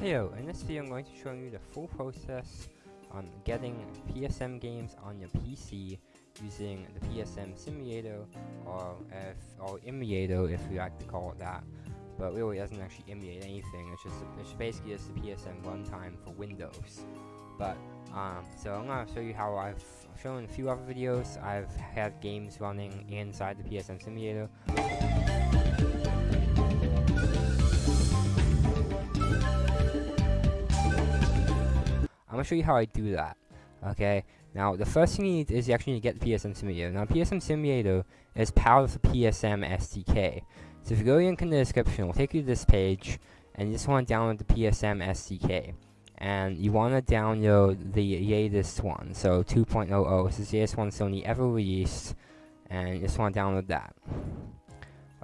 Heyo, in this video I'm going to show you the full process on getting PSM games on your PC using the PSM Simulator or if or emulator if you like to call it that. But really it doesn't actually emulate anything, it's just it's basically just the PSM runtime for Windows. But um, so I'm gonna show you how I've shown a few other videos. I've had games running inside the PSM Simulator. Gonna show you how I do that. Okay, now the first thing you need is you actually need to get the PSM Simulator. Now PSM Simulator is powered with the PSM SDK. So if you go link in the description, it'll take you to this page, and you just want to download the PSM SDK. And you want to download the latest one, so 2.00. This is the latest one Sony ever released, and you just want to download that.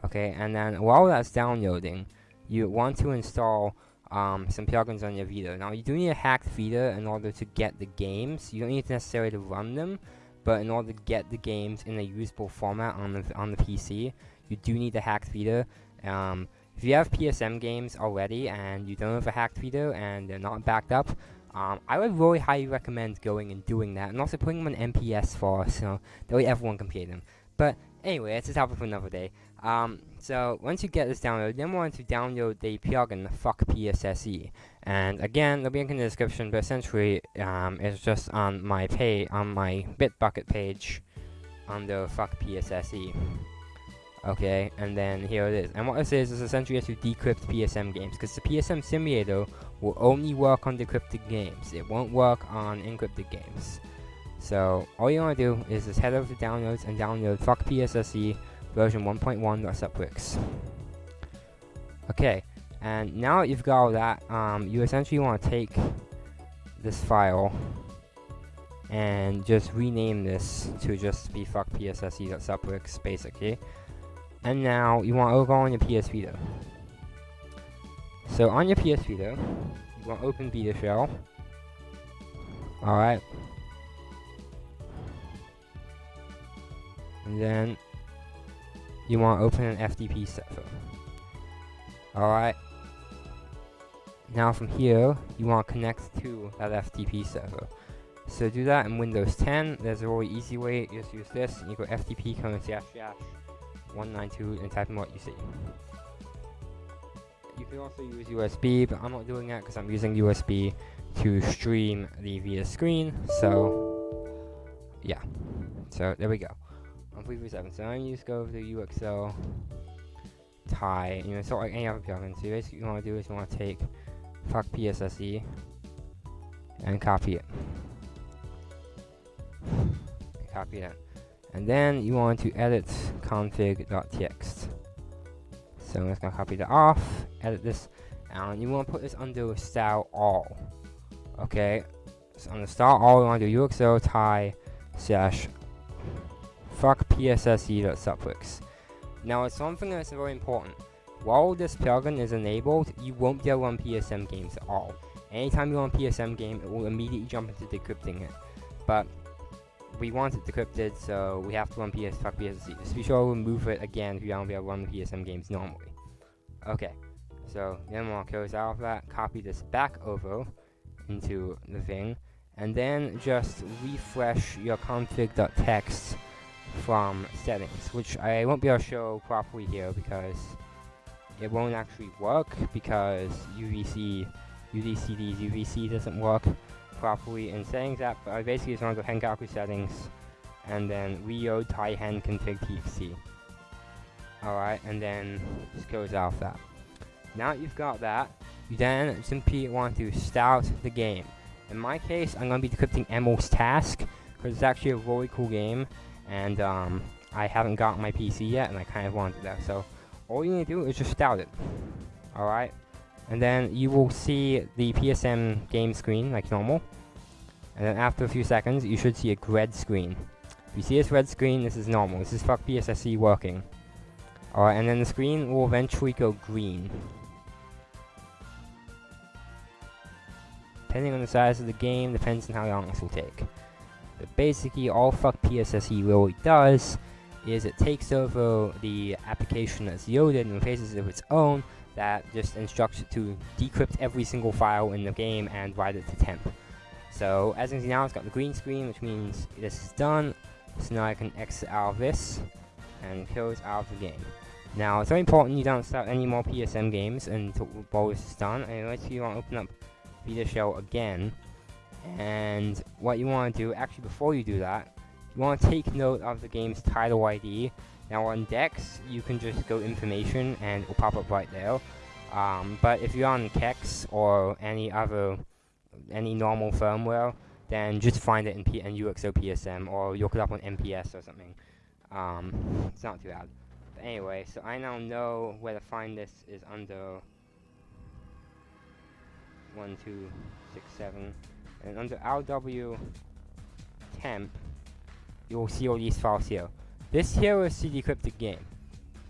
Okay, and then while that's downloading, you want to install um, some plugins on your Vita. Now, you do need a hacked Vita in order to get the games. You don't need necessarily to run them, but in order to get the games in a usable format on the on the PC, you do need a hacked Vita. Um, if you have PSM games already and you don't have a hacked Vita and they're not backed up, um, I would really highly recommend going and doing that, and also putting them on NPS for so that way everyone can play them. But anyway, that's a topic for another day. Um, so once you get this downloaded, then we want to download the plugin Fuck PSSE. And again, the link in the description, but essentially um, it's just on my pay on my Bitbucket page under Fuck PSSE. Okay, and then here it is. And what this is is essentially to decrypt PSM games, because the PSM simulator will only work on decrypted games. It won't work on encrypted games. So all you want to do is just head over to downloads and download Fuck PSSE version 1.1.suprx. Okay, and now that you've got all that, um, you essentially want to take this file and just rename this to just be fuck psse.suprx basically. And now you want to go on your PS Vita. So on your PS Vita, you want to open Vita Shell. Alright. And then you want to open an FTP server. Alright. Now from here, you want to connect to that FTP server. So do that in Windows 10. There's a really easy way. Just use this. You go FTP colon slash slash 192 and type in what you see. You can also use USB, but I'm not doing that because I'm using USB to stream the Vita screen. So yeah. So there we go on 337. So I'm just go over to ux0 tai, you know, sort like any other plugin. So basically you want to do is you want to take fuck PSSE and copy it. And copy it. And then you want to edit config.txt. So I'm just going to copy that off, edit this, and you want to put this under style all. Okay, so on the style all, you want to do ux0 tai slash fuck psse.suprx. Now it's something that's very important. While this plugin is enabled, you won't be able to run PSM games at all. Anytime you run a PSM game, it will immediately jump into decrypting it. But we want it decrypted, so we have to run PS fuck PSSE. Just be sure to remove it again if you don't be able to run PSM games normally. Okay, so then we'll close out of that, copy this back over into the thing, and then just refresh your config.txt from settings, which I won't be able to show properly here because it won't actually work because UVC, UVCD's UVC doesn't work properly in settings app, but I basically just want to go Henkaku settings and then Rio Taihen config txt. Alright, and then just close off that. Now that you've got that, you then simply want to start the game. In my case, I'm going to be decrypting Emerald's Task, because it's actually a really cool game, and um, I haven't got my PC yet, and I kind of wanted that. So all you need to do is just start it. All right, and then you will see the PSM game screen like normal. And then after a few seconds, you should see a red screen. If you see this red screen, this is normal. This is fuck PSSE working. Alright, and then the screen will eventually go green. Depending on the size of the game, depends on how long this will take. But basically, all fuck PSSE really does is it takes over the application that's loaded and replaces it with its own that just instructs it to decrypt every single file in the game and write it to temp. So as you can see now, it's got the green screen, which means this is done. So now I can exit out of this and close out of the game. Now, it's very important you don't start any more PSM games until while this is done. And unless you want to open up Vita Shell again. And what you want to do, actually before you do that, you want to take note of the game's title ID. Now on Dex, you can just go information and it will pop up right there. Um, but if you're on CEX or any other, any normal firmware, then just find it in, P in ux0 PSM or look it up on NPS or something. Um, it's not too bad. But anyway, so I now know where to find this is under 1, 2, 6, 7. And under RW temp, you'll see all these files here. This here is the decrypted game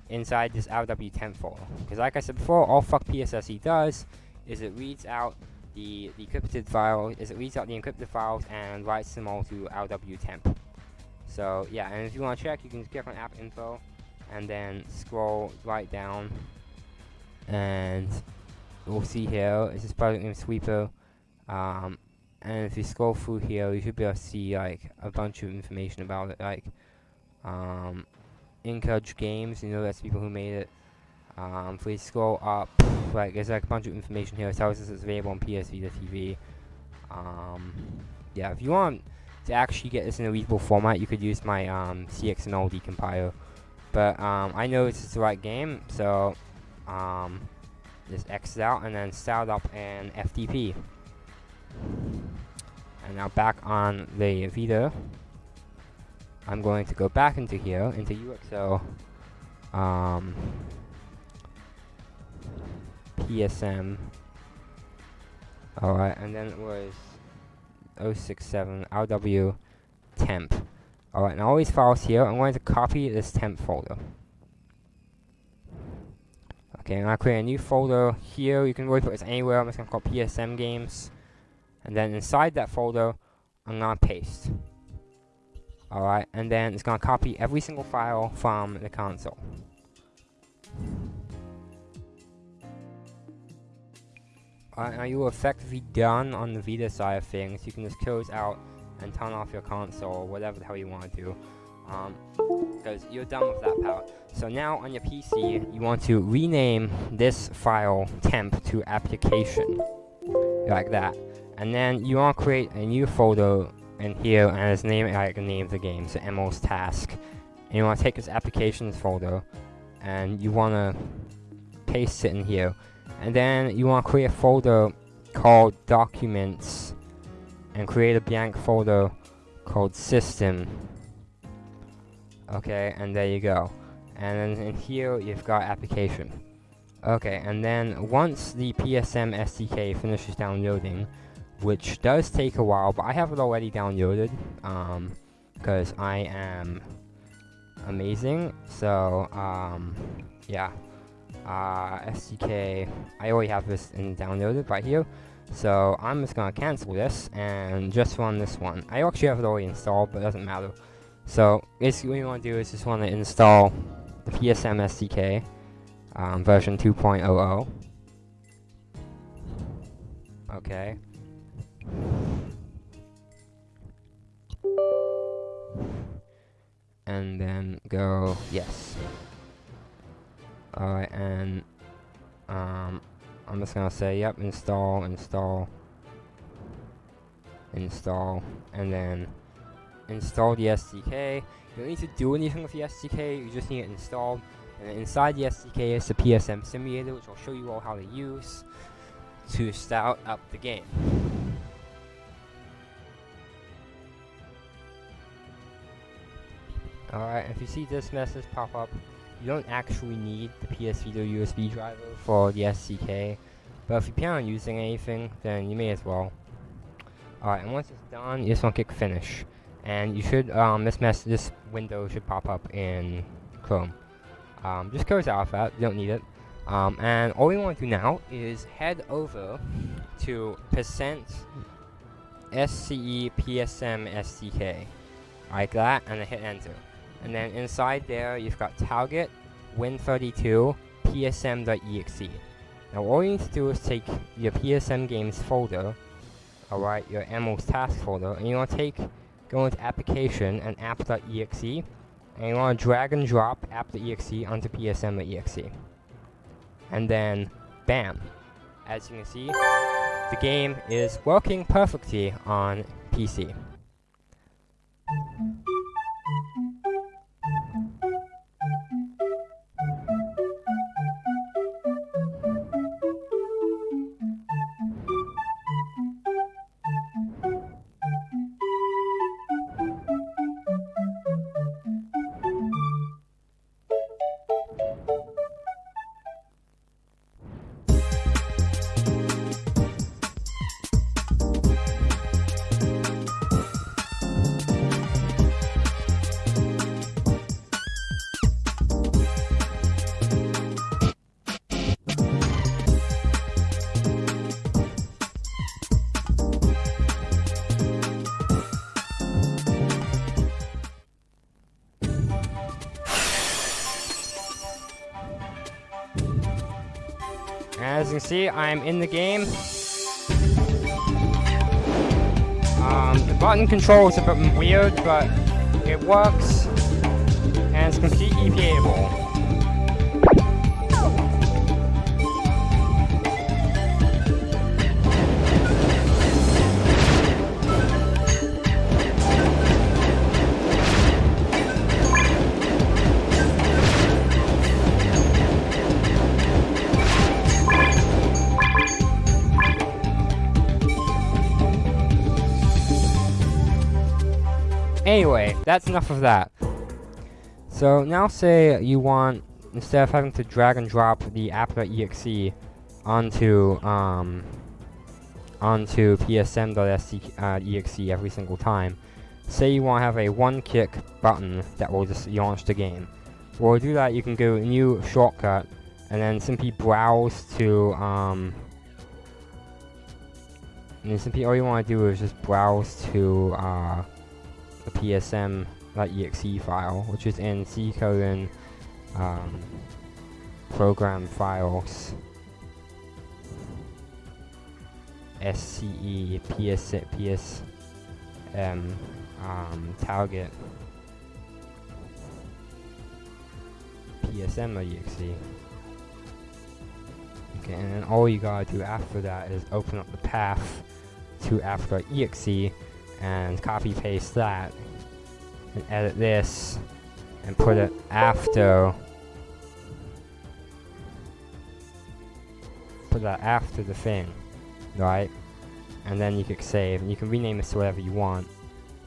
inside this RW temp folder. Because like I said before, all fuck PSSE does is it reads out the, encrypted file, is it reads out the encrypted files and writes them all to RW temp. So yeah, and if you want to check, you can just click on app info and then scroll right down and we'll see here, it's this project named Sweeper. Um, and if you scroll through here, you should be able to see like a bunch of information about it, like um, Inkudge Games, you know that's people who made it. Um, if we scroll up, like there's like a bunch of information here. It tells us it's available on PS Vita TV. Um, yeah, if you want to actually get this in a readable format, you could use my um, CXML decompiler. But um, I know it's the right game, so um, just exit out and then start up an FTP. And now back on the Vita, I'm going to go back into here, into ux0, um, PSM, alright, and then it was 067 RW temp. Alright, now all these files here, I'm going to copy this temp folder. Okay, and to create a new folder here. You can really put this anywhere. I'm just going to call PSM games. And then inside that folder, I'm to paste. Alright, and then it's to copy every single file from the console. Alright, now you're effectively done on the Vita side of things. You can just close out and turn off your console, whatever the hell you want to do. Um, because you're done with that part. So now on your PC, you want to rename this file temp to application, like that. And then you want to create a new folder in here and it's name like name of the game, so MO's task. And you want to take this applications folder and you want to paste it in here. And then you want to create a folder called documents and create a blank folder called system. Okay, and there you go. And then in here you've got application. Okay, and then once the PSM SDK finishes downloading, which does take a while, but I have it already downloaded, um, because I am amazing, so, um, yeah, uh, SDK, I already have this in downloaded right here, so I'm just gonna cancel this, and just run this one. I actually have it already installed, but it doesn't matter. So, basically what you want to do is just want to install the PSM SDK, um, version 2.00, okay, and then go yes. Alright, and um, I'm just gonna say, yep, install, install, install, and then install the SDK. You don't need to do anything with the SDK, you just need it installed. And inside the SDK is the PSM simulator, which I'll show you all how to use to start up the game. Alright, if you see this message pop up, you don't actually need the PS Vita USB driver for the SDK, but if you plan on using anything, then you may as well. Alright, and once it's done, you just want to click finish. And you should, um, this mess, this window should pop up in Chrome. Um, just close out of that, you don't need it. Um, and all we want to do now is head over to percent SCE PSM SDK, like that, and then hit enter. And then inside there, you've got target, win32, psm.exe. Now all you need to do is take your PSM games folder, alright, your Emos task folder, and you want to take, go into application and app.exe, and you want to drag and drop app.exe onto PSM.exe. And then, bam. As you can see, the game is working perfectly on PC. Can see, I'm in the game. Um, the button control is a bit weird, but it works, and it's completely playable. That's enough of that. So now say you want, instead of having to drag and drop the app.exe onto, um, onto psm.exe uh, every single time, say you want to have a one-click button that will just launch the game. Well, to do that, you can go new shortcut, and then simply browse to, um, and simply all you want to do is just browse to, uh, the psm.exe file, which is in C colon um, program files. SCE PS PSM um, target. Psm.exe. Okay, and then all you gotta do after that is open up the path to app.exe and copy paste that and edit this and put it after. Put that after the thing right? And then you click save and you can rename this to whatever you want.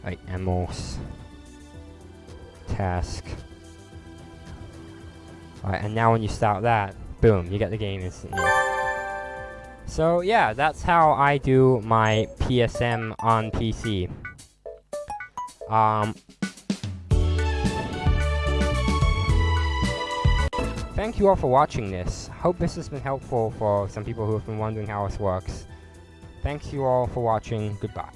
Like emos task. Right and now when you start that boom you get the game instantly so yeah, that's how I do my PSM on PC. Um, thank you all for watching this. Hope this has been helpful for some people who have been wondering how this works. Thanks you all for watching. Goodbye.